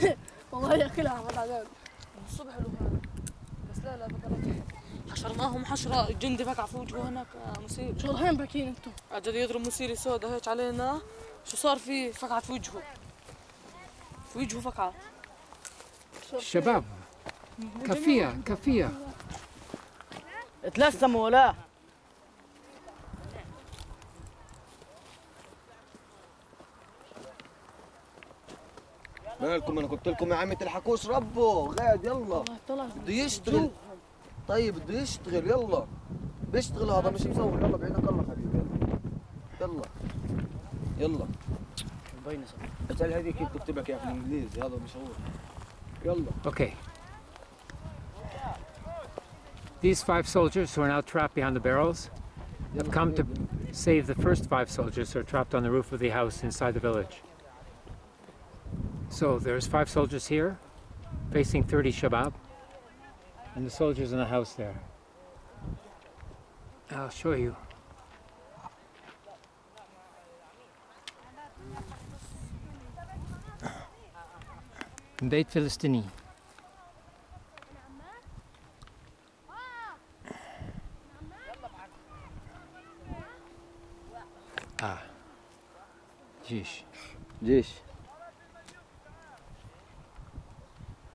والله ياكلها بعد عذاب الصبح له هذا بس لا لا بقى حشرناهم حشرة جندي بقع في وجهه هناك آه، مسير. شو الحين باكين أنتم أجل يضرب مسيري سودا هيك علينا. شو صار فيه فقعت في وجهه. في وجهه فقعت شباب كفية كفية. تلثموا ولا؟ مالكم أنا قلت لكم يا عمي تلحقوش ربه غاد يلا. طلع بده يشتغل. طيب بده يشتغل يلا. بيشتغل هذا مش مصور يلا بعينك الله حبيبي يلا. يلا. مبينة اسال هذيك كيف تكتب لك اياها في الانجليزي هذا مش هو يلا. Okay. These five soldiers who are now trapped behind the barrels have come to save the first five soldiers who are trapped on the roof of the house inside the village. So there's five soldiers here facing 30 Shabab and the soldiers in the house there. I'll show you. بيت فلسطيني آه جيش جيش